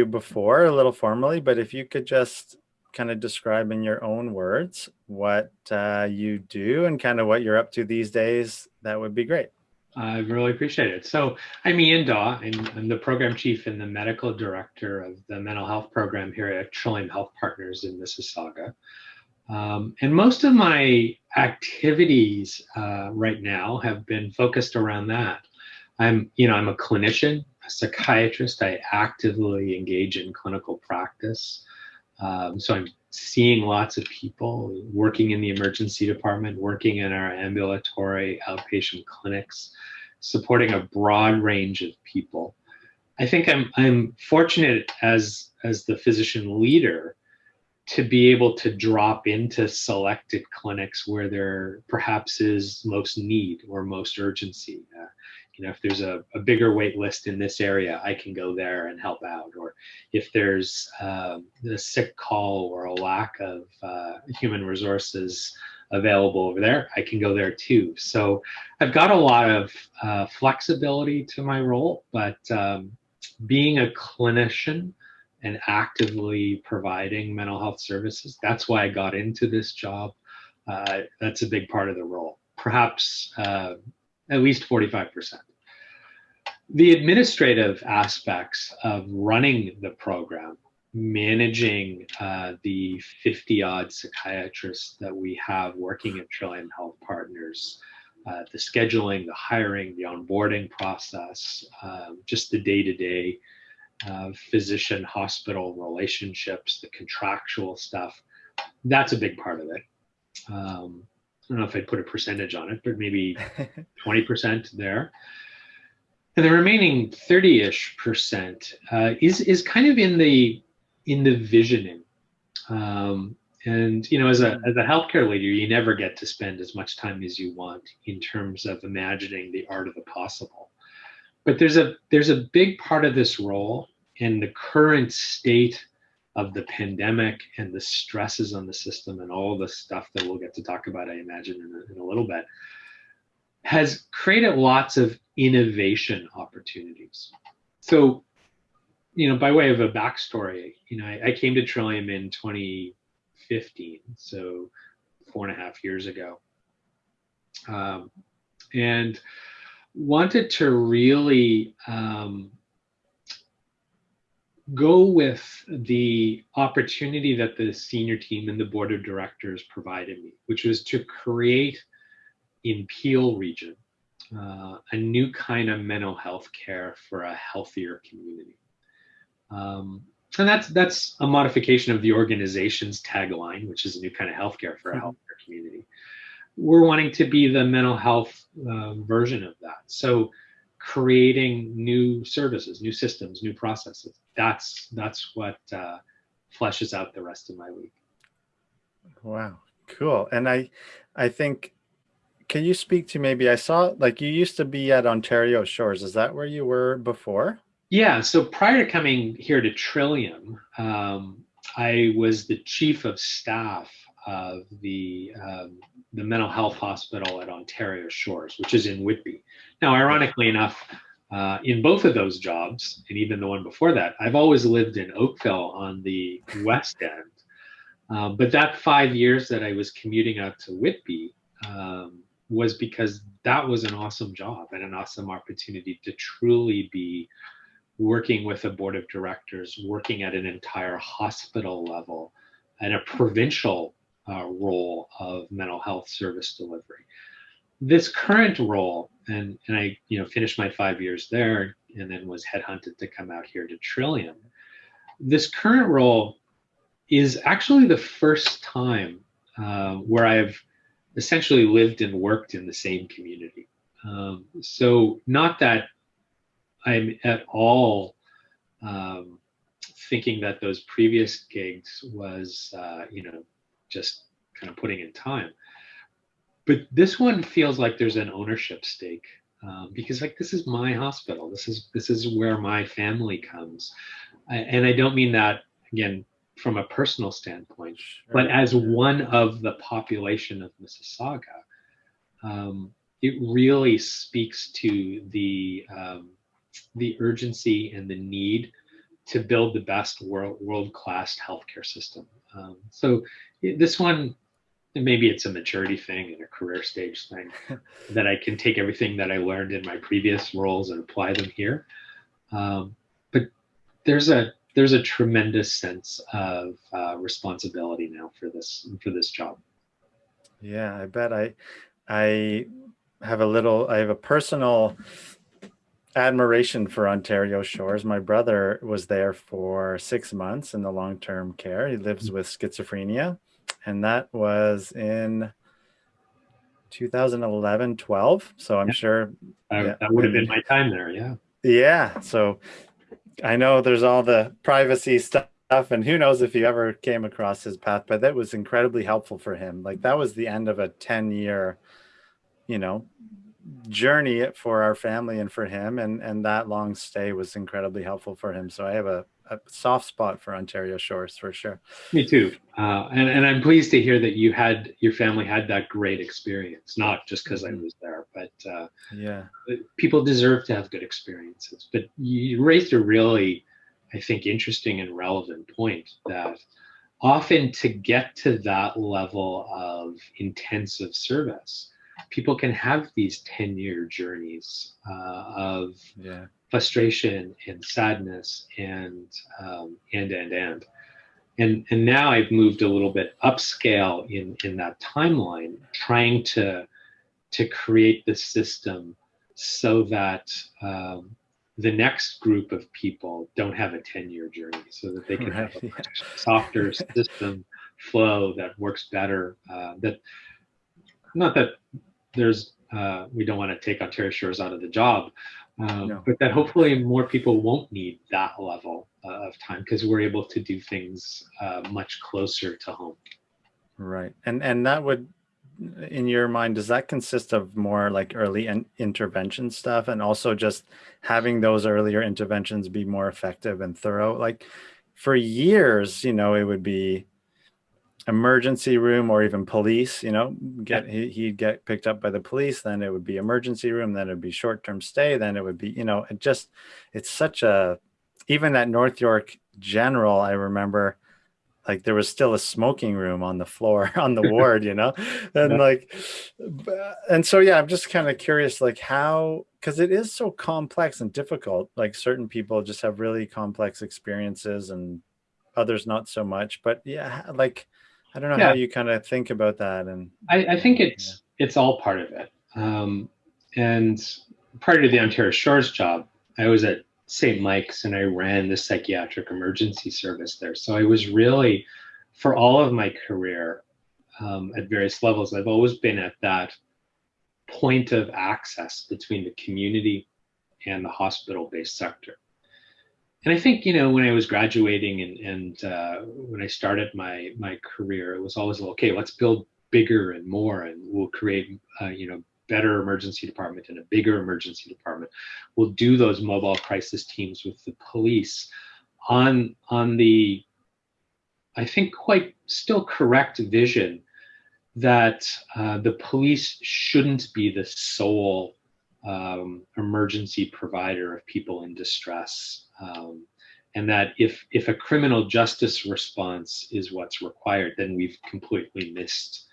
before a little formally, but if you could just kind of describe in your own words what uh, you do and kind of what you're up to these days, that would be great. I really appreciate it. So I'm Ian Dawe. I'm, I'm, the program chief and the medical director of the mental health program here at Trillium Health Partners in Mississauga. Um, and most of my activities uh, right now have been focused around that. I'm, you know, I'm a clinician, a psychiatrist. I actively engage in clinical practice. Um, so I'm seeing lots of people working in the emergency department, working in our ambulatory outpatient clinics, supporting a broad range of people. I think I'm I'm fortunate as as the physician leader to be able to drop into selected clinics where there perhaps is most need or most urgency. Uh, you know, if there's a, a, bigger wait list in this area, I can go there and help out. Or if there's a sick call or a lack of uh, human resources available over there, I can go there too. So I've got a lot of uh, flexibility to my role, but um, being a clinician and actively providing mental health services. That's why I got into this job. Uh, that's a big part of the role, perhaps uh, at least 45%. The administrative aspects of running the program, managing uh, the 50 odd psychiatrists that we have working at Trillium Health Partners, uh, the scheduling, the hiring, the onboarding process, um, just the day to day uh, physician hospital relationships, the contractual stuff. That's a big part of it. Um, I don't know if I'd put a percentage on it, but maybe 20% there. And the remaining 30-ish percent uh, is is kind of in the in the visioning. Um, and you know, as a as a healthcare leader, you never get to spend as much time as you want in terms of imagining the art of the possible. But there's a there's a big part of this role in the current state of the pandemic and the stresses on the system and all the stuff that we'll get to talk about, I imagine, in a, in a little bit, has created lots of innovation opportunities. So, you know, by way of a backstory, you know, I, I came to Trillium in 2015, so four and a half years ago, um, and wanted to really um, go with the opportunity that the senior team and the board of directors provided me, which was to create in Peel region uh, a new kind of mental health care for a healthier community. Um, and that's that's a modification of the organization's tagline, which is a new kind of healthcare for a mm-hmm. healthier community. We're wanting to be the mental health uh, version of that. So creating new services, new systems, new processes. That's that's what uh, fleshes out the rest of my week. Wow, cool. And I, I think, can you speak to maybe I saw like you used to be at Ontario Shores. Is that where you were before? Yeah. So prior to coming here to Trillium, um, I was the chief of staff of the um, the mental health hospital at Ontario Shores, which is in Whitby. Now, ironically enough, uh, in both of those jobs, and even the one before that, I've always lived in Oakville on the west end. Um, but that five years that I was commuting out to Whitby um, was because that was an awesome job and an awesome opportunity to truly be working with a board of directors, working at an entire hospital level and a provincial uh, role of mental health service delivery. This current role, and, and I you know finished my five years there and then was headhunted to come out here to Trillium. This current role is actually the first time uh, where I've essentially lived and worked in the same community. Um, so not that I'm at all um, thinking that those previous gigs was, uh, you know, just kind of putting in time. But this one feels like there's an ownership stake um, because like this is my hospital. This is this is where my family comes, I, and I don't mean that again from a personal standpoint, sure. but as one of the population of Mississauga, um, it really speaks to the um, the urgency and the need to build the best world world class healthcare system. Um, so this one, maybe it's a maturity thing and a career stage thing that I can take everything that I learned in my previous roles and apply them here. Um, but there's a there's a tremendous sense of uh, responsibility now for this for this job. Yeah, I bet I I have a little I have a personal admiration for Ontario Shores. My brother was there for six months in the long-term care. He lives with schizophrenia, and that was in 2011, 12. So I'm yeah. sure yeah, that would have been my time there. Yeah. Yeah. So I know there's all the privacy stuff and who knows if you ever came across his path, but that was incredibly helpful for him. Like that was the end of a 10 year, you know, journey for our family and for him. And, and that long stay was incredibly helpful for him. So I have a, a soft spot for Ontario Shores for sure. Me too. Uh, and, and I'm pleased to hear that you had, your family had that great experience, not just because mm-hmm. I was there, but uh, yeah, people deserve to have good experiences. But you raised a really, I think, interesting and relevant point that often to get to that level of intensive service, people can have these 10 year journeys uh, of yeah. Frustration and sadness and um, and and and and and now I've moved a little bit upscale in in that timeline, trying to to create the system so that um, the next group of people don't have a 10 year journey so that they can right, have a yeah. softer system flow that works better uh, that not that there's uh, we don't want to take Ontario Shores out of the job, um, no. but that hopefully more people won't need that level uh, of time because we're able to do things uh, much closer to home. Right, and and that would, in your mind, does that consist of more like early in intervention stuff, and also just having those earlier interventions be more effective and thorough? Like for years, you know, it would be emergency room or even police, you know, get he, he'd get picked up by the police, then it would be emergency room, then it'd be short-term stay, then it would be, you know, it just it's such a even at North York General, I remember like there was still a smoking room on the floor on the ward, you know, and yeah. like, and so yeah, I'm just kind of curious, like how because it is so complex and difficult. Like certain people just have really complex experiences and others not so much. But yeah, like I don't know yeah. how you kind of think about that. And I, I think it's yeah. it's all part of it. Um, and prior to the Ontario Shores job, I was at St. Mike's and I ran the psychiatric emergency service there. So I was really, for all of my career um, at various levels, I've always been at that point of access between the community and the hospital-based sector and I think you know when I was graduating and and uh, when I started my my career, it was always okay. Let's build bigger and more, and we'll create uh, you know better emergency department and a bigger emergency department. We'll do those mobile crisis teams with the police on on the I think quite still correct vision that uh, the police shouldn't be the sole um, emergency provider of people in distress. Um, and that if, if a criminal justice response is what's required, then we've completely missed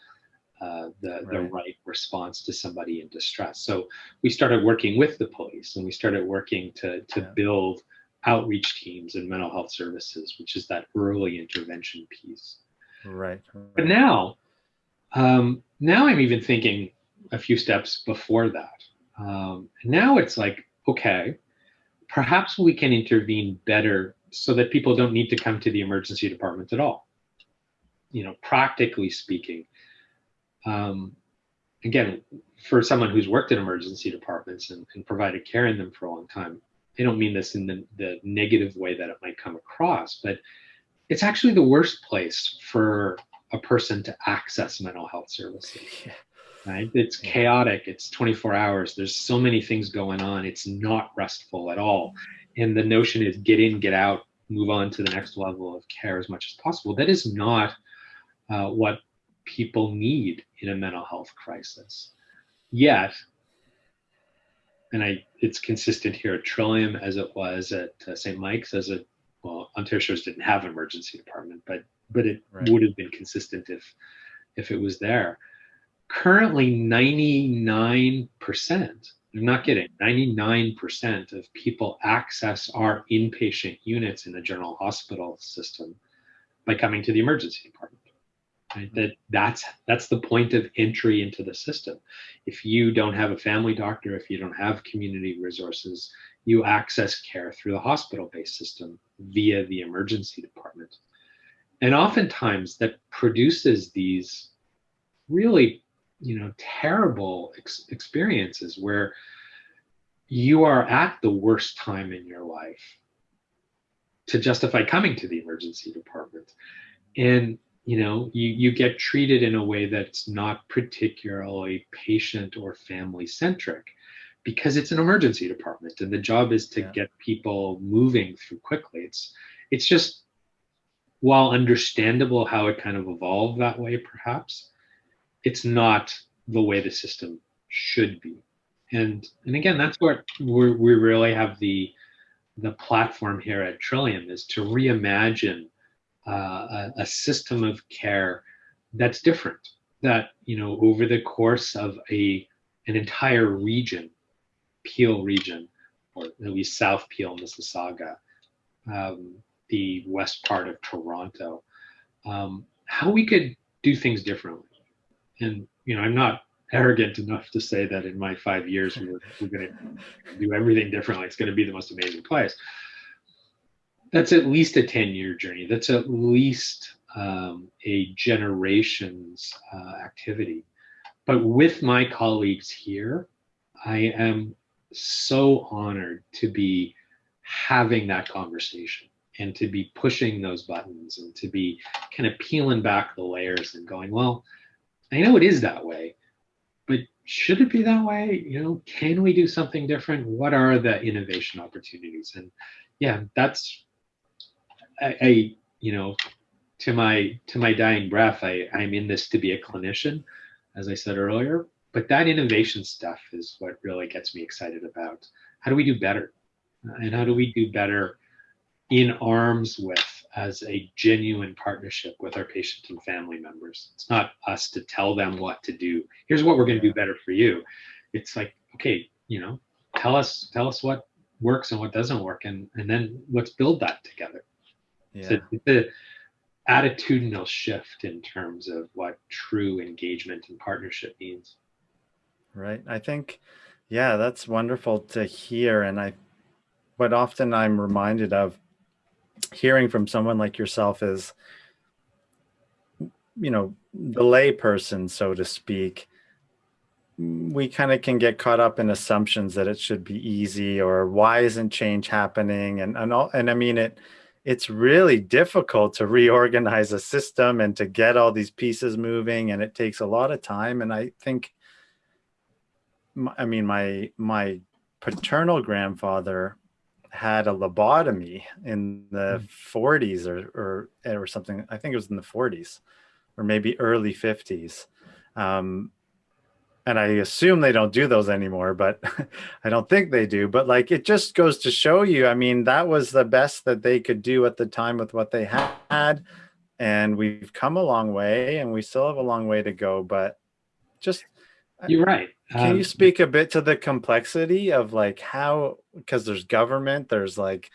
uh, the, right. the right response to somebody in distress. So we started working with the police and we started working to, to yeah. build outreach teams and mental health services, which is that early intervention piece. Right. right. But now, um, now I'm even thinking a few steps before that. Um, now it's like, okay, perhaps we can intervene better so that people don't need to come to the emergency department at all. You know, practically speaking, um, again, for someone who's worked in emergency departments and, and, provided care in them for a long time, I don't mean this in the, the negative way that it might come across, but it's actually the worst place for a person to access mental health services. Yeah right? It's chaotic. It's 24 hours. There's so many things going on. It's not restful at all. And the notion is get in, get out, move on to the next level of care as much as possible. That is not uh, what people need in a mental health crisis. Yet, and I, it's consistent here at Trillium as it was at uh, St. Mike's as it well, Ontario Shores didn't have an emergency department, but but it Right. would have been consistent if if it was there. Currently, 99%, I'm not kidding, 99% of people access our inpatient units in the general hospital system by coming to the emergency department. Right? That that's that's the point of entry into the system. If you don't have a family doctor, if you don't have community resources, you access care through the hospital-based system via the emergency department. And oftentimes that produces these really, you know, terrible ex- experiences where you are at the worst time in your life to justify coming to the emergency department. And you know, you, you get treated in a way that's not particularly patient or family centric because it's an emergency department and the job is to Yeah. get people moving through quickly. It's it's just while understandable how it kind of evolved that way, perhaps, it's not the way the system should be. And and again, that's what we we really have the the platform here at Trillium is to reimagine uh, a, a system of care that's different. That you know, over the course of a an entire region, Peel region, or at least South Peel, Mississauga, um, the west part of Toronto, um, how we could do things differently. And you know, I'm not arrogant enough to say that in my five years we're, we're going to do everything differently. It's going to be the most amazing place. That's at least a 10 year journey. That's at least um, a generation's uh, activity. But with my colleagues here, I am so honored to be having that conversation and to be pushing those buttons and to be kind of peeling back the layers and going, well, I know it is that way, but should it be that way? You know, can we do something different? What are the innovation opportunities? And yeah, that's I, I you know, to my to my dying breath, I, I'm in this to be a clinician, as I said earlier. But that innovation stuff is what really gets me excited about. How do we do better? And how do we do better in arms with as a genuine partnership with our patient and family members. It's not us to tell them what to do. Here's what we're going to do better for you. It's like, okay, you know, tell us tell us what works and what doesn't work, and and then let's build that together. Yeah. So it's a attitudinal shift in terms of what true engagement and partnership means. Right. I think, yeah, that's wonderful to hear. And I, what often I'm reminded of hearing from someone like yourself is, you know, the layperson, so to speak. We kind of can get caught up in assumptions that it should be easy or why isn't change happening? And, and all, and I mean, it, it's really difficult to reorganize a system and to get all these pieces moving. And it takes a lot of time. And I think, I mean, my my paternal grandfather had a lobotomy in the 40s or, or or something. I think it was in the 40s or maybe early 50s. Um, and I assume they don't do those anymore, but I don't think they do. But like it just goes to show you, I mean, that was the best that they could do at the time with what they had. And we've come a long way and we still have a long way to go. But just You're right. can Um, you speak a bit to the complexity of like how because there's government, there's like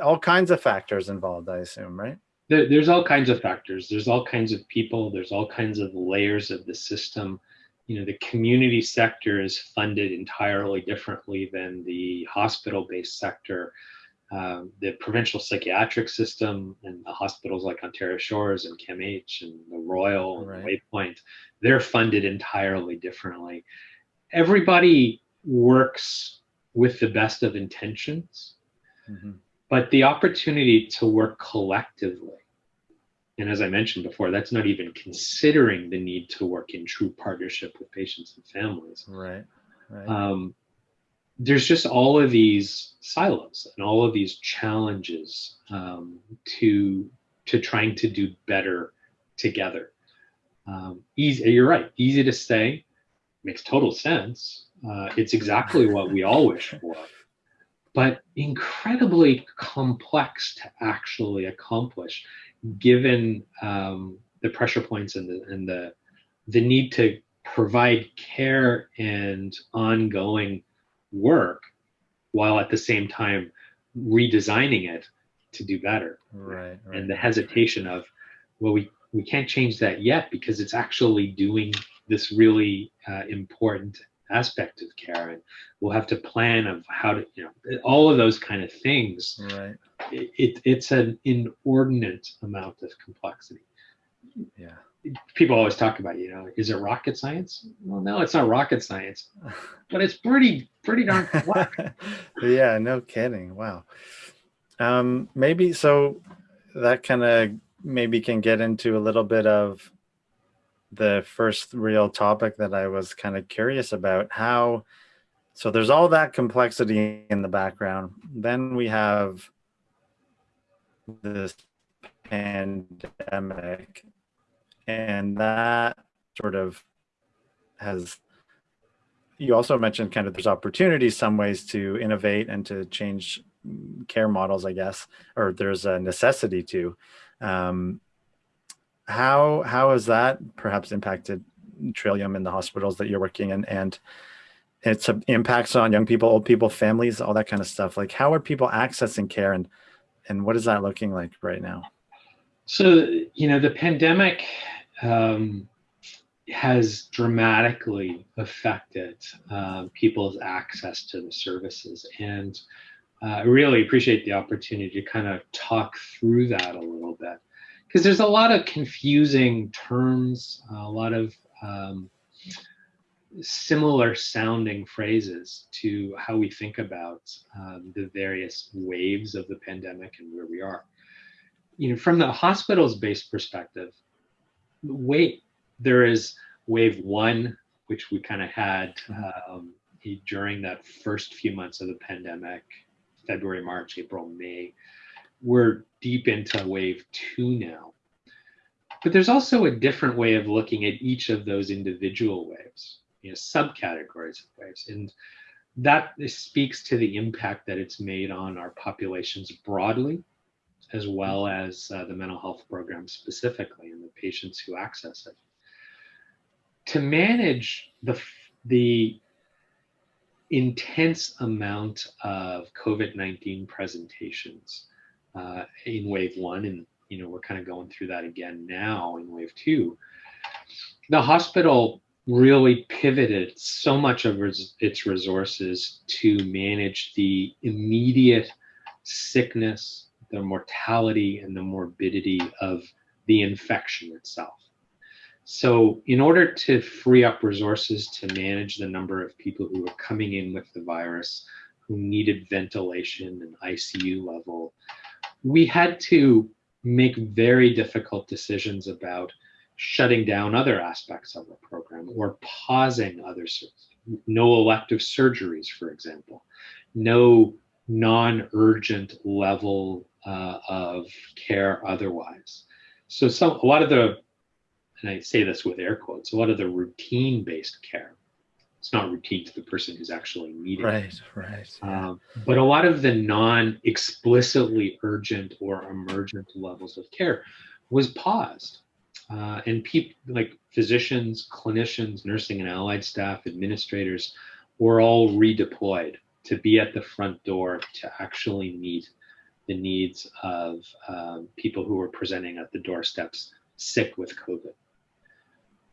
all kinds of factors involved, I assume, right? there, there's all kinds of factors. There's all kinds of people. There's all kinds of layers of the system. You know, the community sector is funded entirely differently than the hospital-based sector. Um, the provincial psychiatric system and the hospitals like Ontario Shores and CAMH and the Royal and Waypoint, they're funded entirely differently. Everybody works with the best of intentions, Mhm. but the opportunity to work collectively and as i mentioned before that's not even considering the need to work in true partnership with patients and families Right. Right. um, there's just all of these silos and all of these challenges um, to to trying to do better together. Um, easy you're right easy to say makes total sense uh, it's exactly what we all wish for but incredibly complex to actually accomplish given um, the pressure points and the, and the, the need to provide care and ongoing work while at the same time redesigning it to do better. Right, right. And the hesitation of, well, we, we can't change that yet because it's actually doing this really uh, important aspect of care and we'll have to plan of how to you know all of those kind of things right it, it, it's an inordinate amount of complexity yeah people always talk about you know is it rocket science? Well no it's not rocket science but it's pretty pretty darn complex yeah no kidding. Wow. Um maybe so that kind of maybe can get into a little bit of the first real topic that I was kind of curious about how so there's all that complexity in the background. Then we have this pandemic and that sort of has you also mentioned kind of there's opportunities some ways to innovate and to change care models i guess or there's a necessity to um, how how has that perhaps impacted Trillium in the hospitals that you're working in and its impacts on young people, old people, families, all that kind of stuff? Like how are people accessing care and and what is that looking like right now? So, you know, the pandemic um, has dramatically affected uh, people's access to the services. And uh, I really appreciate the opportunity to kind of talk through that a little bit because there's a lot of confusing terms, a lot of um, similar sounding phrases to how we think about um, the various waves of the pandemic and where we are. You know, from the hospitals based perspective, wait, there is wave one, which we kind of had um, during that first few months of the pandemic, February, March, April, May we're deep into wave two now. But there's also a different way of looking at each of those individual waves, you know, subcategories of waves. And that speaks to the impact that it's made on our populations broadly, as well as uh, the mental health program specifically and the patients who access it. To manage the, the intense amount of COVID-19 presentations uh, in wave one, and you know we're kind of going through that again now in wave two. The hospital really pivoted so much of its resources to manage the immediate sickness, the mortality, and the morbidity of the infection itself. So in order to free up resources to manage the number of people who were coming in with the virus, who needed ventilation and ICU level, we had to make very difficult decisions about shutting down other aspects of the program or pausing other no elective surgeries, for example, no non-urgent level uh, of care otherwise. So some a lot of the, and I say this with air quotes, a lot of the routine-based care it's not routine to the person who's actually needing right, it. Right, um, but a lot of the non-explicitly urgent or emergent levels of care was paused. Uh, and people like physicians, clinicians, nursing and allied staff, administrators were all redeployed to be at the front door to actually meet the needs of um, people who were presenting at the doorsteps sick with COVID.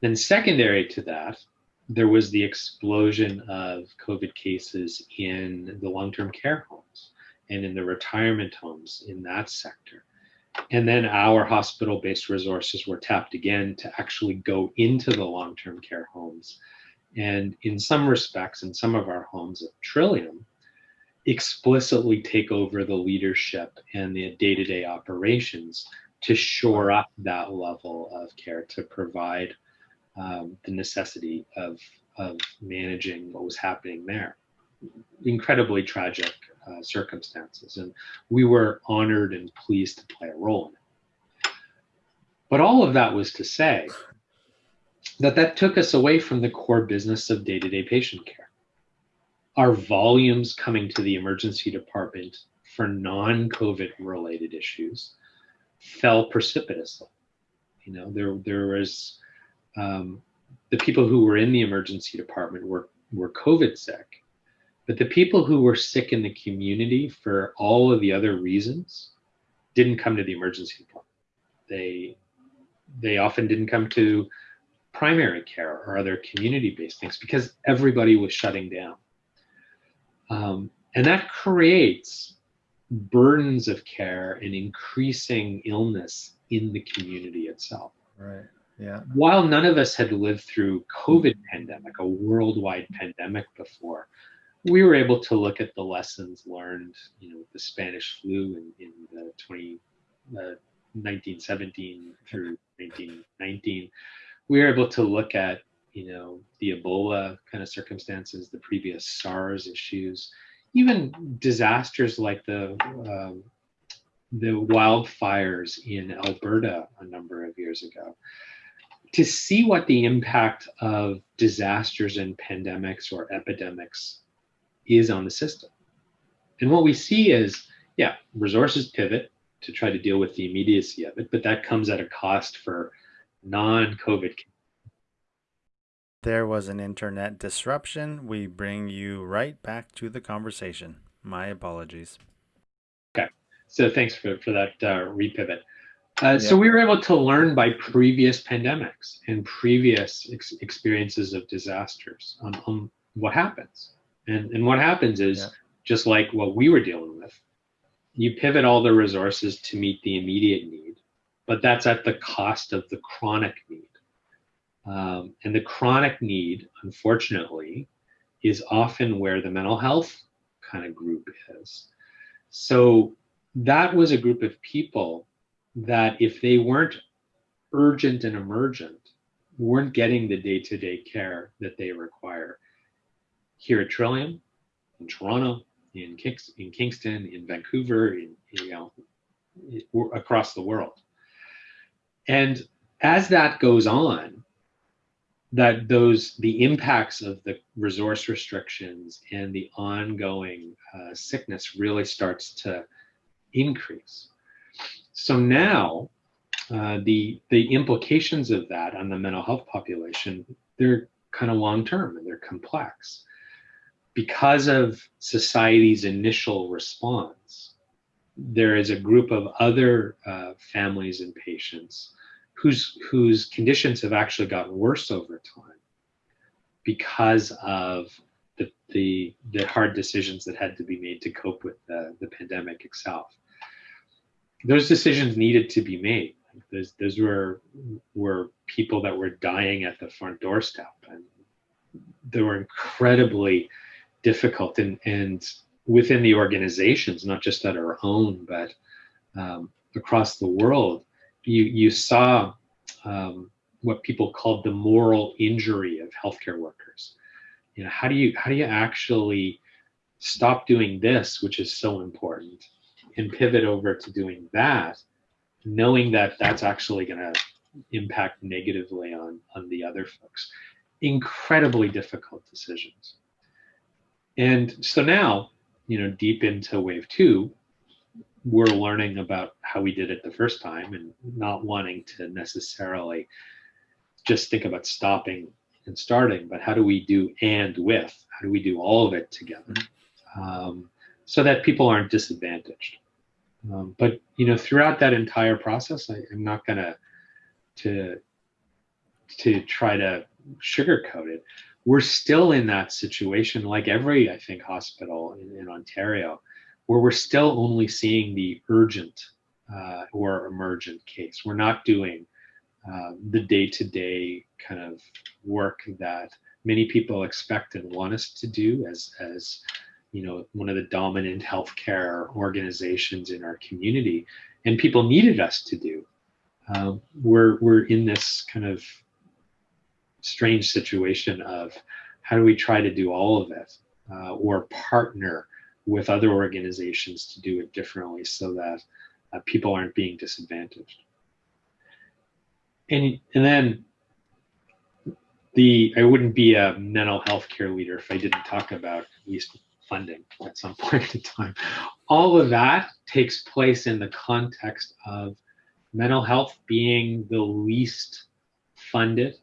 Then secondary to that, there was the explosion of COVID cases in the long-term care homes and in the retirement homes in that sector. And then our hospital-based resources were tapped again to actually go into the long-term care homes. And in some respects, in some of our homes at Trillium, explicitly take over the leadership and the day-to-day operations to shore up that level of care to provide um, the necessity of, of managing what was happening there. Incredibly tragic uh, circumstances. And we were honored and pleased to play a role in it. But all of that was to say that that took us away from the core business of day-to-day -day patient care. Our volumes coming to the emergency department for non-COVID related issues fell precipitously. You know, there there was um, the people who were in the emergency department were were COVID sick, but the people who were sick in the community for all of the other reasons didn't come to the emergency department. They they often didn't come to primary care or other community-based things because everybody was shutting down. Um, and that creates burdens of care and increasing illness in the community itself. Right. Yeah. While none of us had lived through COVID pandemic, a worldwide pandemic before, we were able to look at the lessons learned, you know, the Spanish flu in, in the 20, uh, 1917 through 1919. We were able to look at, you know, the Ebola kind of circumstances, the previous SARS issues, even disasters like the um, the wildfires in Alberta a number of years ago to see what the impact of disasters and pandemics or epidemics is on the system. And what we see is, yeah, resources pivot to try to deal with the immediacy of it, but that comes at a cost for non-COVID. There was an internet disruption. We bring you right back to the conversation. My apologies. Okay, so thanks for, for that uh, repivot. Uh, So we were able to learn by previous pandemics and previous ex experiences of disasters on, on, what happens. And, and what happens is, yeah. just like what we were dealing with, you pivot all the resources to meet the immediate need, but that's at the cost of the chronic need. Um, and the chronic need, unfortunately, is often where the mental health kind of group is. So that was a group of people that if they weren't urgent and emergent, weren't getting the day-to-day care that they require. Here at Trillium, in Toronto, in, Kings in Kingston, in Vancouver, in, you know, across the world. And as that goes on, that those the impacts of the resource restrictions and the ongoing uh, sickness really starts to increase. So now uh, the the implications of that on the mental health population, they're kind of long term and they're complex. Because of society's initial response, there is a group of other uh, families and patients whose whose conditions have actually gotten worse over time because of the the, the hard decisions that had to be made to cope with the, the pandemic itself those decisions needed to be made. Those, those were were people that were dying at the front doorstep, and they were incredibly difficult. And and within the organizations, not just at our own, but um, across the world, you you saw um, what people called the moral injury of healthcare workers. You know, how do you how do you actually stop doing this, which is so important, and pivot over to doing that, knowing that that's actually going to impact negatively on, on the other folks. Incredibly difficult decisions. And so now, you know, deep into wave two, we're learning about how we did it the first time and not wanting to necessarily just think about stopping and starting, but how do we do and with? How do we do all of it together um, so that people aren't disadvantaged? Um, but you know, throughout that entire process, I, am not gonna to to try to sugarcoat it. We're still in that situation, like every I think hospital in, in Ontario, where we're still only seeing the urgent uh, or emergent case. We're not doing uh, the day-to-day kind of work that many people expect and want us to do as as you know, one of the dominant healthcare organizations in our community, and people needed us to do. Uh, we're we're in this kind of strange situation of how do we try to do all of it, uh, or partner with other organizations to do it differently so that uh, people aren't being disadvantaged. And and then the I wouldn't be a mental health care leader if I didn't talk about at least funding at some point in time. All of that takes place in the context of mental health being the least funded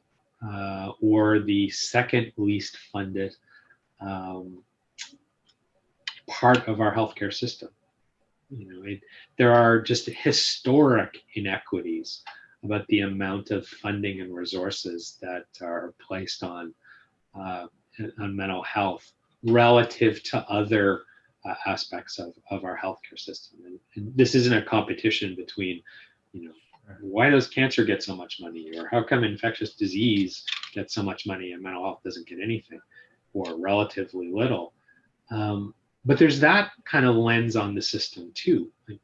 uh, or the second least funded um, part of our healthcare system. You know, it, there are just historic inequities about the amount of funding and resources that are placed on uh, on mental health relative to other uh, aspects of, of our healthcare system. And, and, this isn't a competition between, you know, why does cancer get so much money or how come infectious disease gets so much money and mental health doesn't get anything or relatively little. Um, but there's that kind of lens on the system too. Like,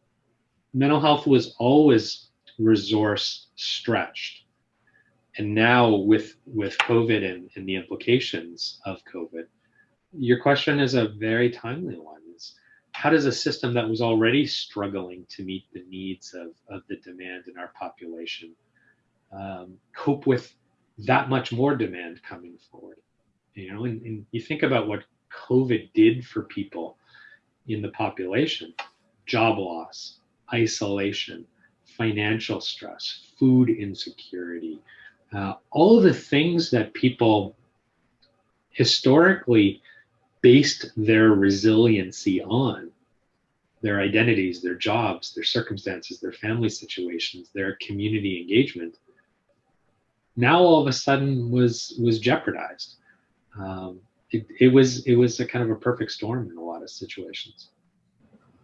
mental health was always resource stretched. And now with, with COVID and, and the implications of COVID, your question is a very timely one. Is how does a system that was already struggling to meet the needs of, of the demand in our population um, cope with that much more demand coming forward? You know, and, and you think about what COVID did for people in the population, job loss, isolation, financial stress, food insecurity, uh, all of the things that people historically based their resiliency on their identities, their jobs, their circumstances, their family situations, their community engagement, now all of a sudden was was jeopardized. Um, it, it was it was a kind of a perfect storm in a lot of situations.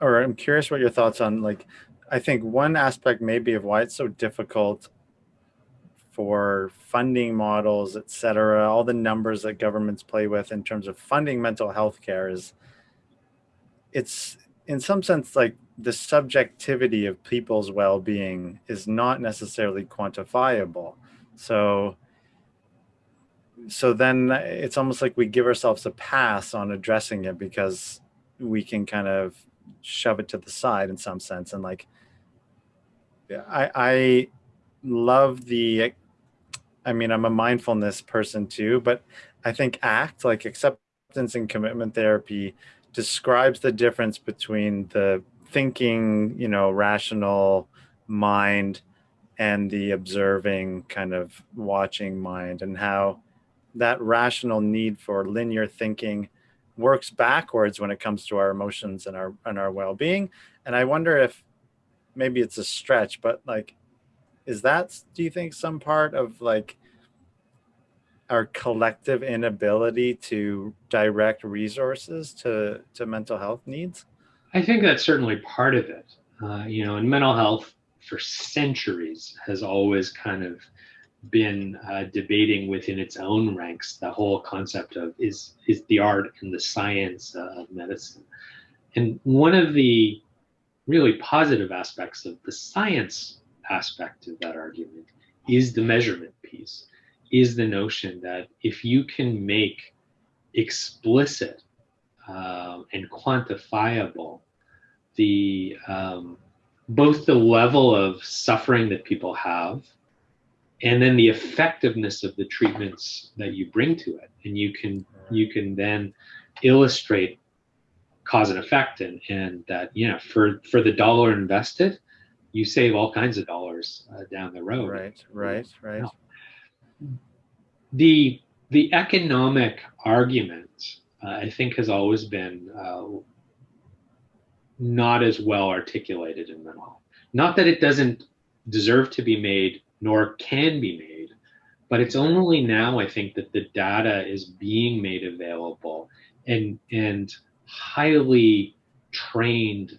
All right, I'm curious what your thoughts on like. I think one aspect maybe of why it's so difficult for funding models, et cetera, all the numbers that governments play with in terms of funding mental health care is it's in some sense like the subjectivity of people's well-being is not necessarily quantifiable. So so then it's almost like we give ourselves a pass on addressing it because we can kind of shove it to the side in some sense. And like I I love the I mean, I'm a mindfulness person too, but I think ACT, like acceptance and commitment therapy, describes the difference between the thinking, you know, rational mind and the observing kind of watching mind and how that rational need for linear thinking works backwards when it comes to our emotions and our and our well-being. And i wonder if maybe it's a stretch but like is that do you think some part of like our collective inability to direct resources to to mental health needs? I think that's certainly part of it. Uh, you know and mental health for centuries has always kind of been uh, debating within its own ranks the whole concept of is is the art and the science uh, of medicine. And one of the really positive aspects of the science aspect of that argument is the measurement piece, is the notion that if you can make explicit uh, and quantifiable the um, both the level of suffering that people have and then the effectiveness of the treatments that you bring to it and you can you can then illustrate cause and effect and and that you know for for the dollar invested you save all kinds of dollars uh, down the road. Right, right, right. The the economic argument, uh, I think, has always been uh, not as well articulated in mental health. Not that it doesn't deserve to be made, nor can be made, but it's only now I think that the data is being made available and and highly trained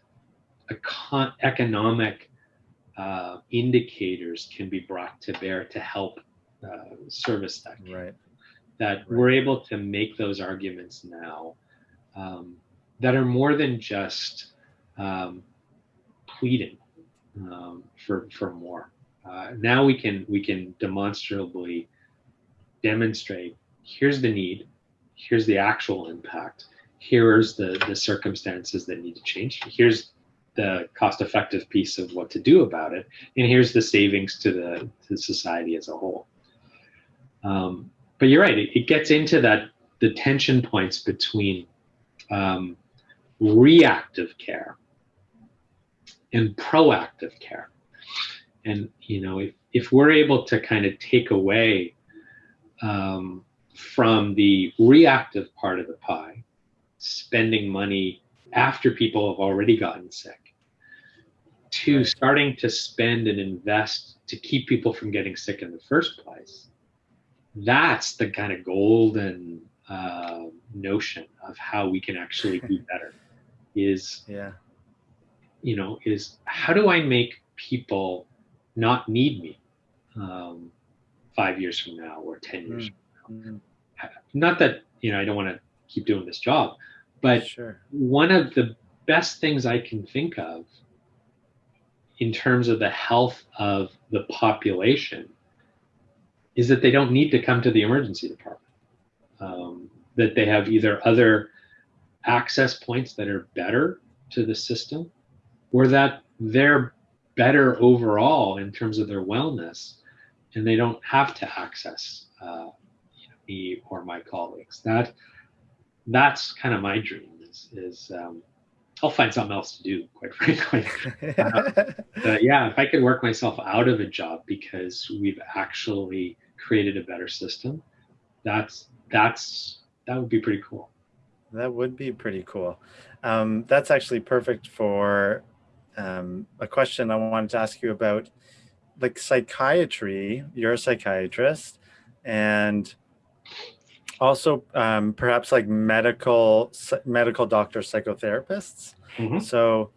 econ- economic uh, indicators can be brought to bear to help uh, service that. Right. That right. we're able to make those arguments now um, that are more than just um, pleading um, for for more. Uh, now we can we can demonstrably demonstrate here's the need, here's the actual impact, here's the the circumstances that need to change, here's the cost effective piece of what to do about it and here's the savings to the to society as a whole um, but you're right. It, it, gets into that the tension points between um, reactive care and proactive care. And you know, if if we're able to kind of take away um, from the reactive part of the pie, spending money after people have already gotten sick, to starting to spend and invest to keep people from getting sick in the first place. That's the kind of golden uh, notion of how we can actually do better. Is yeah, you know, is how do I make people not need me um, five years from now or ten years mm. from now? Mm. Not that you know I don't want to keep doing this job, but sure. one of the best things I can think of in terms of the health of the population is that they don't need to come to the emergency department. Um, that they have either other access points that are better to the system or that they're better overall in terms of their wellness and they don't have to access uh, you know, me or my colleagues. That that's kind of my dream is, is um, I'll find something else to do, quite frankly. uh, yeah, if I could work myself out of a job because we've actually created a better system, that's that's that would be pretty cool. That would be pretty cool. Um, that's actually perfect for um, a question I wanted to ask you about, like psychiatry. You're a psychiatrist, and also um, perhaps like medical medical doctor psychotherapists. Mm -hmm. So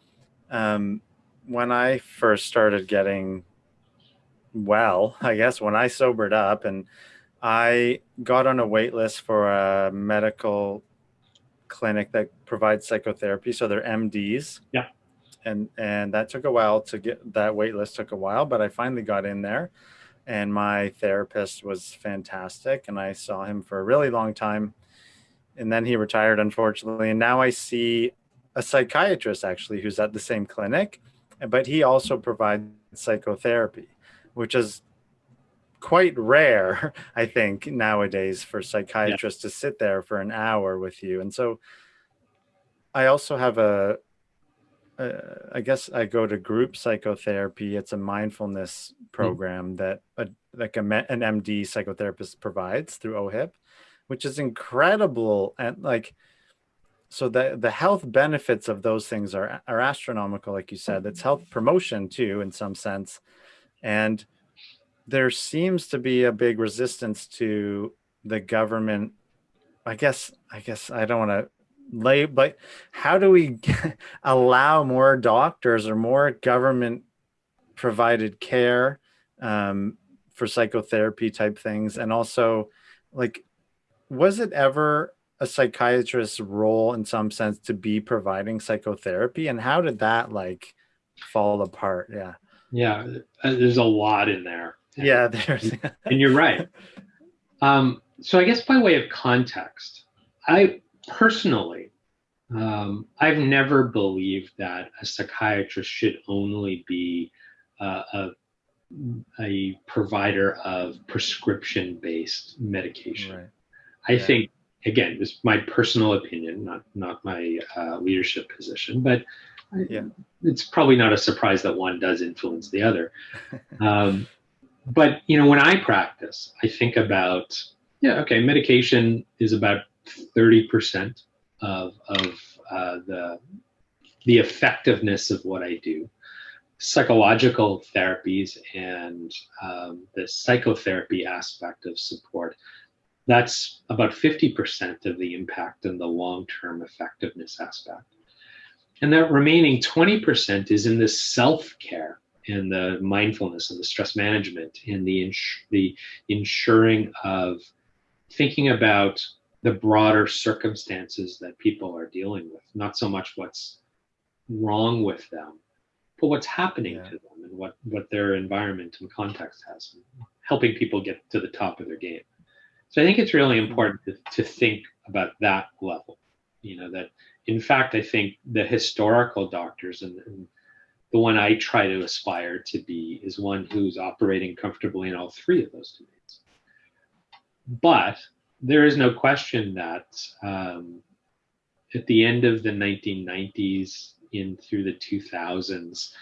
um, when I first started getting well, I guess when I sobered up and I got on a wait list for a medical clinic that provides psychotherapy. So they're MDs. Yeah. And and that took a while to get that wait list took a while, but I finally got in there and my therapist was fantastic and I saw him for a really long time and then he retired unfortunately and now I see a psychiatrist actually who's at the same clinic but he also provides psychotherapy which is quite rare I think nowadays for psychiatrists yeah. to sit there for an hour with you and so I also have a uh, I guess I go to group psychotherapy. It's a mindfulness hmm. program mm. that a, like a, an MD psychotherapist provides through OHIP, which is incredible. And like, so the, the health benefits of those things are, are astronomical, like you said, it's health promotion too, in some sense. And there seems to be a big resistance to the government. I guess, I guess I don't want to lay, but how do we allow more doctors or more government provided care um, for psychotherapy type things? And also like, was it ever a psychiatrist's role in some sense to be providing psychotherapy and how did that like fall apart? Yeah. Yeah. Uh, there's a lot in there. Yeah. There's, and you're right. Um, so I guess by way of context, I, personally, um, I've never believed that a psychiatrist should only be uh, a, a provider of prescription-based medication. Right. I yeah. think, again, this is my personal opinion, not not my uh, leadership position, but yeah. it's probably not a surprise that one does influence the other. um, but you know, when I practice, I think about yeah, okay, medication is about thirty percent of, of uh, the, the effectiveness of what I do. Psychological therapies and um, the psychotherapy aspect of support, that's about 50% of the impact and the long-term effectiveness aspect. And that remaining 20% is in the self-care and the mindfulness and the stress management and the, ins the ensuring of thinking about the broader circumstances that people are dealing with, not so much what's wrong with them, but what's happening yeah. to them and what, what their environment and context has, helping people get to the top of their game. So I think it's really mm-hmm. important to, to think about that level, you know, that in fact, I think the historical doctors and, and the one I try to aspire to be is one who's operating comfortably in all three of those domains. but there is no question that um, at the end of the 1990s in through the 2000s,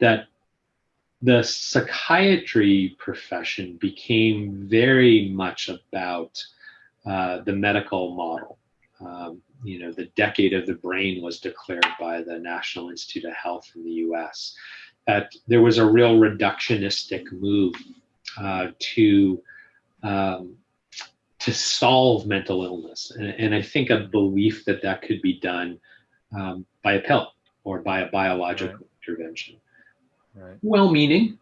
that the psychiatry profession became very much about uh, the medical model. Um, you know, the decade of the brain was declared by the National Institute of Health in the US. That there was a real reductionistic move uh, to um, to solve mental illness, and, and, I think a belief that that could be done um, by a pill or by a biological right. intervention. Right. Well-meaning,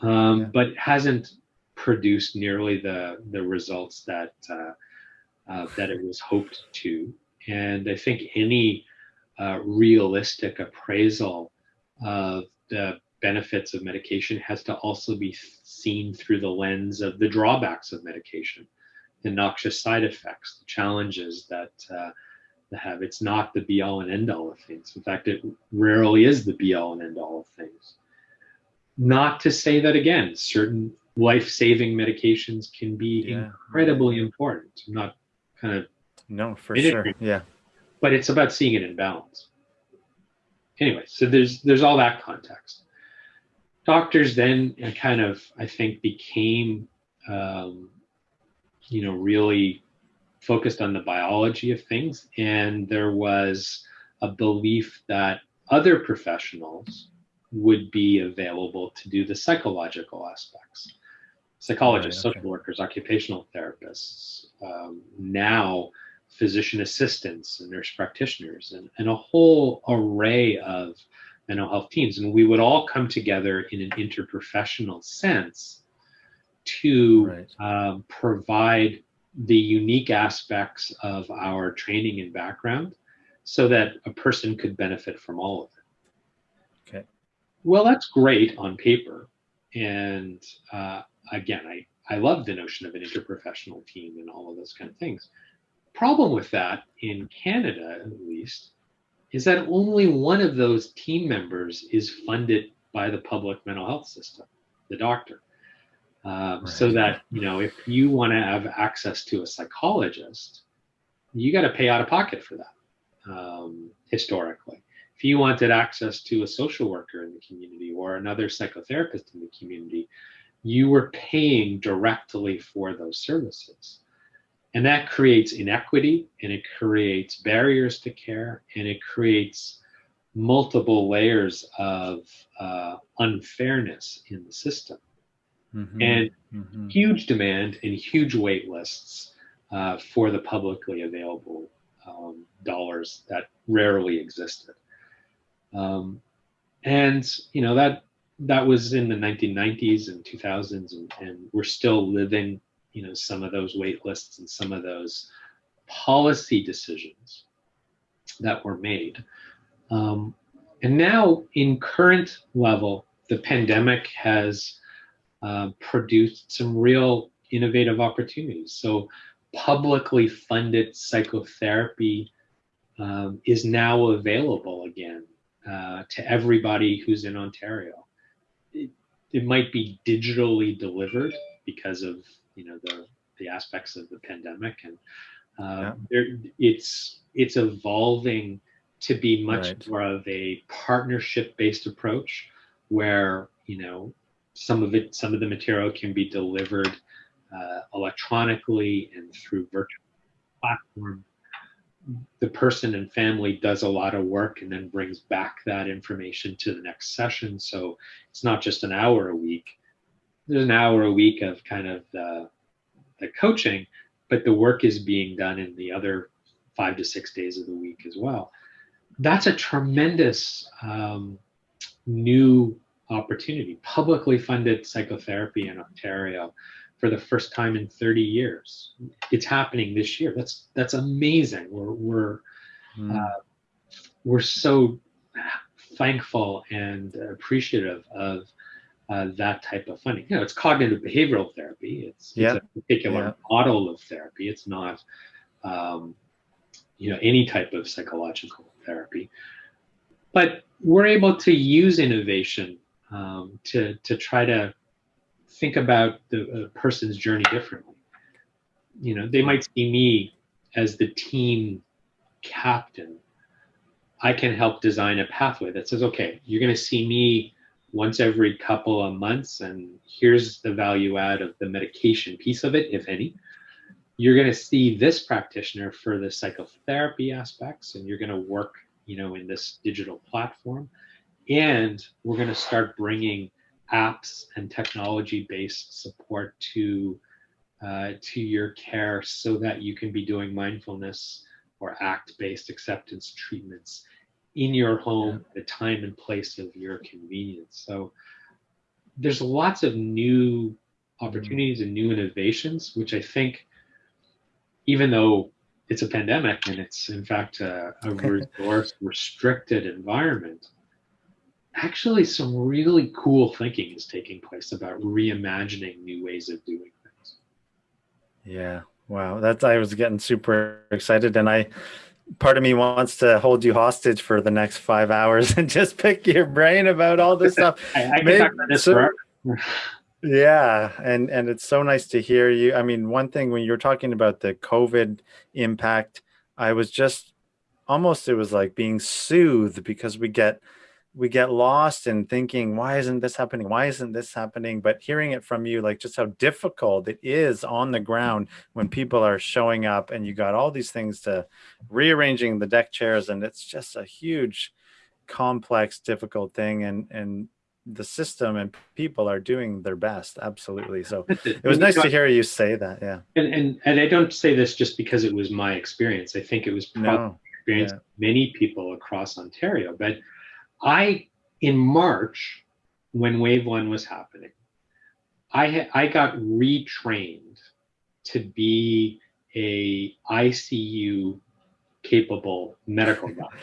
um, yeah. but hasn't produced nearly the the results that uh, uh, that it was hoped to. And I think any uh, realistic appraisal of the benefits of medication has to also be seen through the lens of the drawbacks of medication, the noxious side effects, the challenges that uh, they have. It's not the be all and end all of things. In fact, it rarely is the be all and end all of things. Not to say that again, certain life-saving medications can be yeah. incredibly important. I'm not kind of no for sure yeah but it's about seeing it in balance anyway so there's there's all that context doctors then kind of i think became um, you know really focused on the biology of things and there was a belief that other professionals would be available to do the psychological aspects psychologists, right, okay. social workers, occupational therapists, um, now physician assistants and nurse practitioners, and, and a whole array of mental health teams. And we would all come together in an interprofessional sense to right. um, provide the unique aspects of our training and background so that a person could benefit from all of it. Okay. Well, that's great on paper. And uh, again, I, I love the notion of an interprofessional team and all of those kind of things. Problem with that in Canada, at least, is that only one of those team members is funded by the public mental health system, the doctor. Um, right. So that, you know, if you want to have access to a psychologist, you got to pay out of pocket for that um, historically. If you wanted access to a social worker in the community or another psychotherapist in the community, you were paying directly for those services. And that creates inequity and it creates barriers to care and it creates multiple layers of uh, unfairness in the system. Mm-hmm. And mm-hmm. huge demand and huge wait lists uh, for the publicly available um, dollars that rarely existed. Um, and you know that that was in the 1990s and 2000s, and, and we're still living, you know, some of those wait lists and some of those policy decisions that were made. Um, and now, in current level, the pandemic has uh, produced some real innovative opportunities. So, publicly funded psychotherapy um, is now available again uh, to everybody who's in Ontario it, it might be digitally delivered because of you know the the aspects of the pandemic and uh, yeah. it's it's evolving to be much right. more of a partnership based approach where you know some of it some of the material can be delivered uh, electronically and through virtual platform the person and family does a lot of work and then brings back that information to the next session. So it's not just an hour a week. There's an hour a week of kind of the, the coaching, but the work is being done in the other five to six days of the week as well. That's a tremendous um, new opportunity. Publicly funded psychotherapy in Ontario for the first time in 30 years. It's happening this year. That's that's amazing. We're we're mm. uh, we're so thankful and appreciative of uh, that type of funding. You know, it's cognitive behavioral therapy. It's, yep. it's a particular yep. model of therapy. It's not, um, you know, any type of psychological therapy. But we're able to use innovation um, to to try to think about the person's journey differently. you know, they might see me as the team captain. I can help design a pathway that says, okay, you're going to see me once every couple of months, and here's the value add of the medication piece of it, if any. You're going to see this practitioner for the psychotherapy aspects, and you're going to work, you know, in this digital platform. And we're going to start bringing apps and technology-based support to uh, to your care so that you can be doing mindfulness or act-based acceptance treatments in your home at a time and place of your convenience. So there's lots of new opportunities and new innovations, which I think, even though it's a pandemic and it's in fact a, a resource restricted environment, actually some really cool thinking is taking place about reimagining new ways of doing things. Yeah. Wow. That's, I was getting super excited and I, part of me wants to hold you hostage for the next five hours and just pick your brain about all this stuff. I, I Maybe, talk about this so, yeah, and and it's so nice to hear you. I mean, one thing when you're talking about the COVID impact, I was just almost it was like being soothed because we get we get lost in thinking, why isn't this happening? Why isn't this happening? But hearing it from you, like just how difficult it is on the ground when people are showing up and you got all these things to rearranging the deck chairs. And it's just a huge, complex, difficult thing. And, and the system and people are doing their best. Absolutely. So it was nice to hear you say that. Yeah. And, and, and I don't say this just because it was my experience. I think it was probably no. experience yeah. many people across Ontario, but I, in March, when wave one was happening, I, I got retrained to be a ICU capable medical doctor.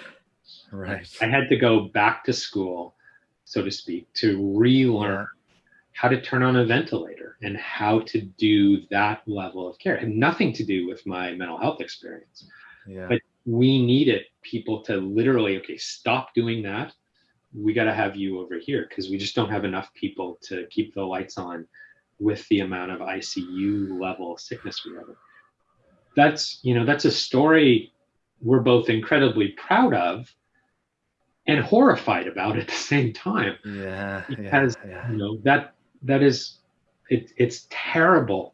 Right. I had to go back to school, so to speak, to relearn how to turn on a ventilator and how to do that level of care. It had nothing to do with my mental health experience. Yeah. But we needed people to literally, okay, stop doing that we got to have you over here because we just don't have enough people to keep the lights on with the amount of ICU level sickness we have. That's, you know, that's a story we're both incredibly proud of and horrified about at the same time. Yeah. Because, yeah, yeah. you know, that, that is, it, it's terrible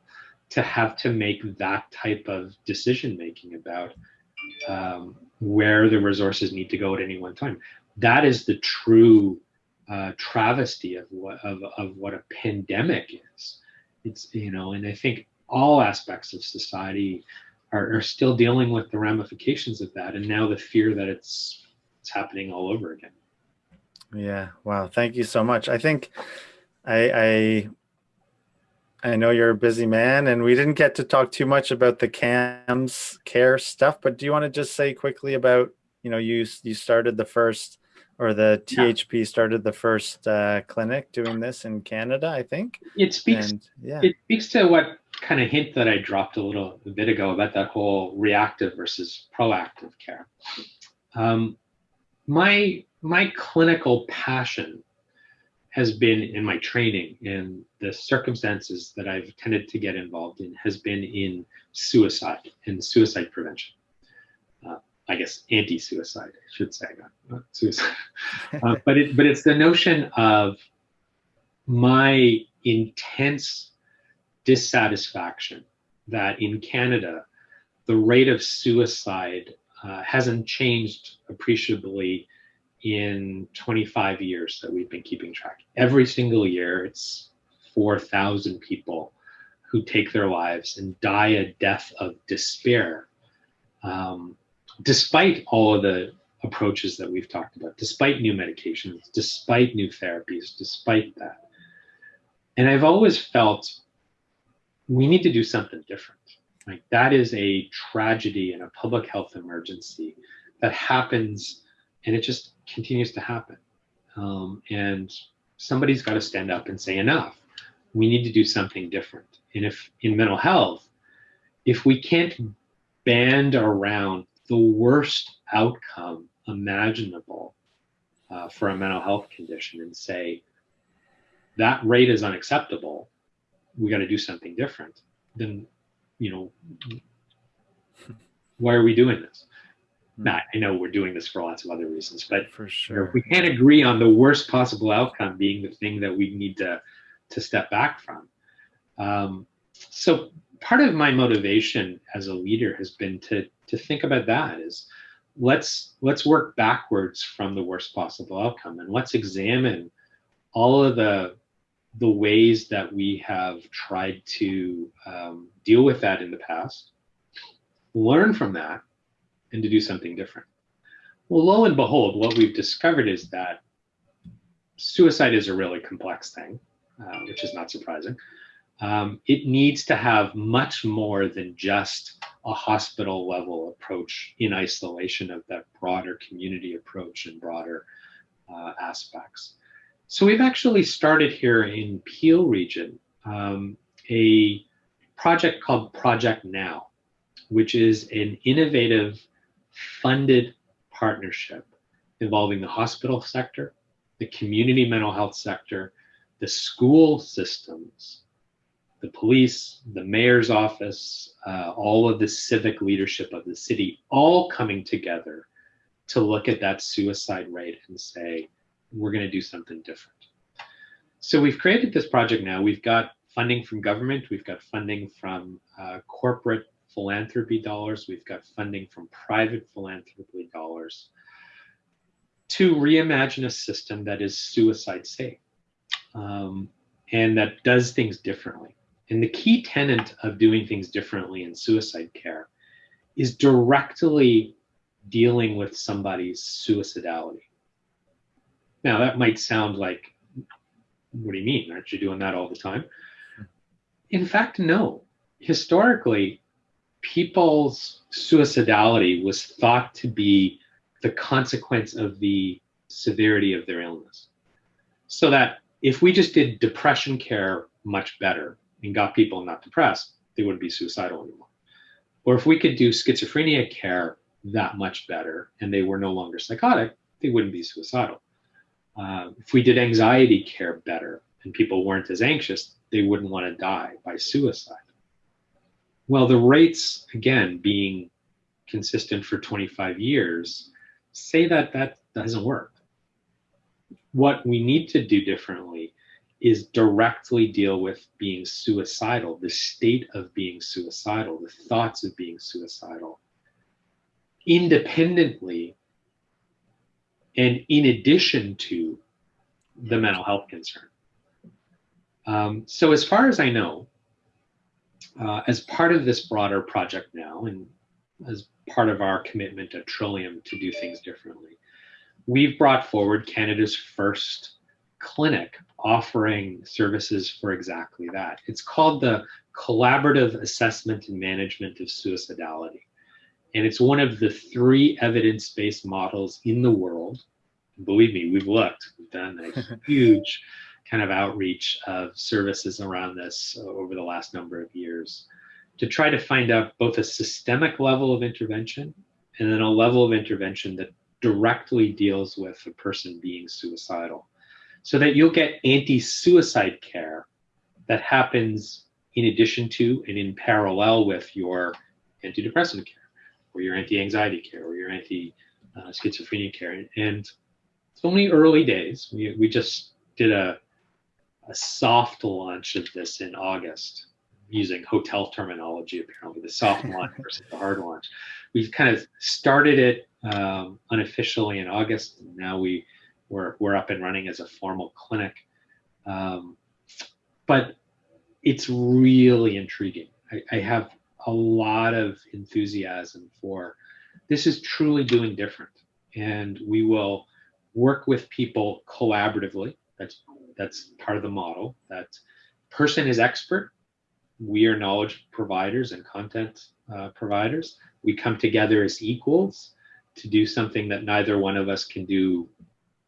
to have to make that type of decision making about um, where the resources need to go at any one time that is the true uh, travesty of what of, of what a pandemic is. It's you know, and I think all aspects of society are, are still dealing with the ramifications of that, and now the fear that it's it's happening all over again. Yeah. Wow. Thank you so much. I think I I I know you're a busy man and we didn't get to talk too much about the CAMS care stuff, but do you want to just say quickly about, you know, you you started the first or the THP yeah. started the first uh, clinic doing this in Canada, I think. It speaks. And, yeah. It speaks to what kind of hint that I dropped a little a bit ago about that whole reactive versus proactive care. Um, my my clinical passion has been in my training and the circumstances that I've tended to get involved in has been in suicide and suicide prevention. I guess anti-suicide, I should say, not, not suicide. uh, but it, but it's the notion of my intense dissatisfaction that in Canada, the rate of suicide uh, hasn't changed appreciably in 25 years that we've been keeping track. Every single year, it's 4,000 people who take their lives and die a death of despair. Um, despite all of the approaches that we've talked about, despite new medications, despite new therapies, despite that. And I've always felt we need to do something different. Like that is a tragedy and a public health emergency that happens and it just continues to happen. Um, and somebody's got to stand up and say enough. We need to do something different. And if in mental health, if we can't band around the worst outcome imaginable uh, for a mental health condition and say that rate is unacceptable we got to do something different then you know, why are we doing this? Hmm. Now, I know we're doing this for lots of other reasons, but For sure. if we can't agree on the worst possible outcome being the thing that we need to to step back from. Um, so part of my motivation as a leader has been to to think about that is let's let's work backwards from the worst possible outcome and let's examine all of the the ways that we have tried to um, deal with that in the past learn from that and to do something different. Well lo and behold what we've discovered is that suicide is a really complex thing uh, which is not surprising um, it needs to have much more than just a hospital level approach in isolation of that broader community approach and broader uh, aspects. So we've actually started here in Peel region um, a project called Project Now, which is an innovative funded partnership involving the hospital sector, the community mental health sector, the school systems, the police, the mayor's office, uh, all of the civic leadership of the city, all coming together to look at that suicide rate and say, we're going to do something different. So we've created this project now. We've got funding from government, we've got funding from uh, corporate philanthropy dollars, we've got funding from private philanthropy dollars to reimagine a system that is suicide safe um, and that does things differently. And the key tenet of doing things differently in suicide care is directly dealing with somebody's suicidality. Now, that might sound like, what do you mean? Aren't you doing that all the time? In fact, no. Historically, people's suicidality was thought to be the consequence of the severity of their illness. So that if we just did depression care much better, and got people not depressed, they wouldn't be suicidal anymore. Or if we could do schizophrenia care that much better and they were no longer psychotic, they wouldn't be suicidal. Uh, if we did anxiety care better and people weren't as anxious, they wouldn't want to die by suicide. Well, the rates, again, being consistent for 25 years, say that that doesn't work. What we need to do differently is directly deal with being suicidal, the state of being suicidal, the thoughts of being suicidal, independently and in addition to the mental health concern. Um, so, as far as I know, uh, as part of this broader project now, and as part of our commitment at Trillium to do things differently, we've brought forward Canada's first clinic offering services for exactly that. It's called the Collaborative Assessment and Management of Suicidality. And it's one of the three evidence based models in the world. Believe me, we've looked, we've done a huge kind of outreach of services around this over the last number of years to try to find out both a systemic level of intervention and then a level of intervention that directly deals with a person being suicidal so that you'll get anti-suicide care that happens in addition to and in parallel with your antidepressant care or your anti-anxiety care or your anti-schizophrenia care. And it's only early days. We, we just did a, a soft launch of this in August using hotel terminology, apparently, the soft launch versus the hard launch. We've kind of started it um, unofficially in August, and now we we're, we're up and running as a formal clinic. Um, but it's really intriguing. I, I, have a lot of enthusiasm for this is truly doing different. And we will work with people collaboratively. That's that's part of the model. That person is expert. We are knowledge providers and content uh, providers. We come together as equals to do something that neither one of us can do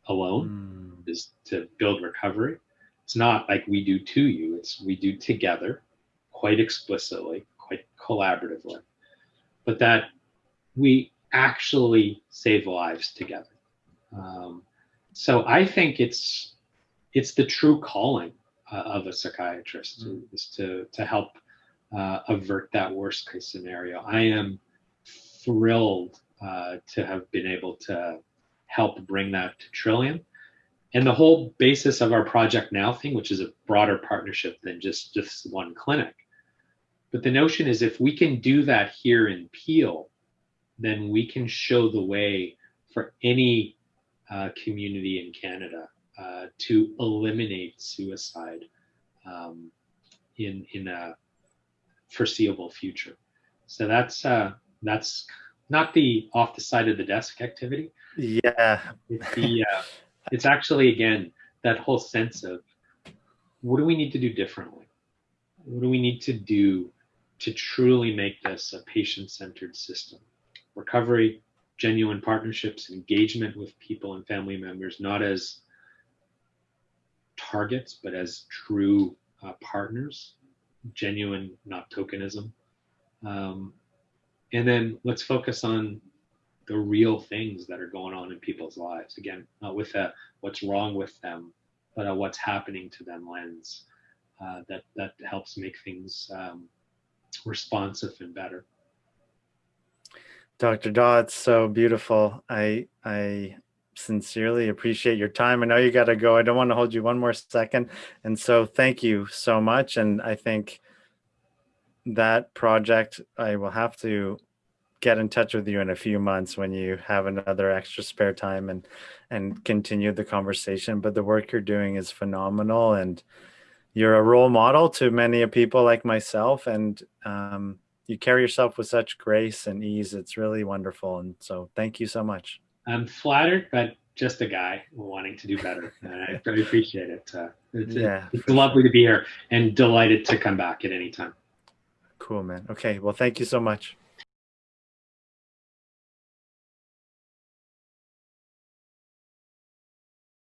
alone mm. is to build recovery. It's not like we do to you, it's we do together, quite explicitly, quite collaboratively, but that we actually save lives together. Um, so I think it's it's the true calling uh, of a psychiatrist mm. is to to help uh, avert that worst case scenario. I am thrilled uh, to have been able to help bring that to Trillium. And the whole basis of our Project Now thing, which is a broader partnership than just, just one clinic. But the notion is if we can do that here in Peel, then we can show the way for any uh, community in Canada uh, to eliminate suicide um, in in a foreseeable future. So that's uh, that's not the off the side of the desk activity. Yeah. It's, the, uh, it's actually again that whole sense of what do we need to do differently? What do we need to do to truly make this a patient-centered system? Recovery, genuine partnerships, engagement with people and family members, not as targets, but as true uh, partners, genuine, not tokenism. Um, and then let's focus on the real things that are going on in people's lives. Again, not with a what's wrong with them, but a what's happening to them lens uh, that that helps make things um, responsive and better. Dr. It's so beautiful. I I sincerely appreciate your time. I know you got to go. I don't want to hold you one more second. And so thank you so much. And I think that project, I will have to get in touch with you in a few months when you have another extra spare time and and continue the conversation. But the work you're doing is phenomenal and you're a role model to many people like myself and um, you carry yourself with such grace and ease. It's really wonderful. And so thank you so much. I'm flattered, but just a guy wanting to do better. And I really appreciate it. Uh, it's, yeah, it's lovely sure. to be here and delighted to come back at any time. Cool, man. Okay. Well, thank you so much.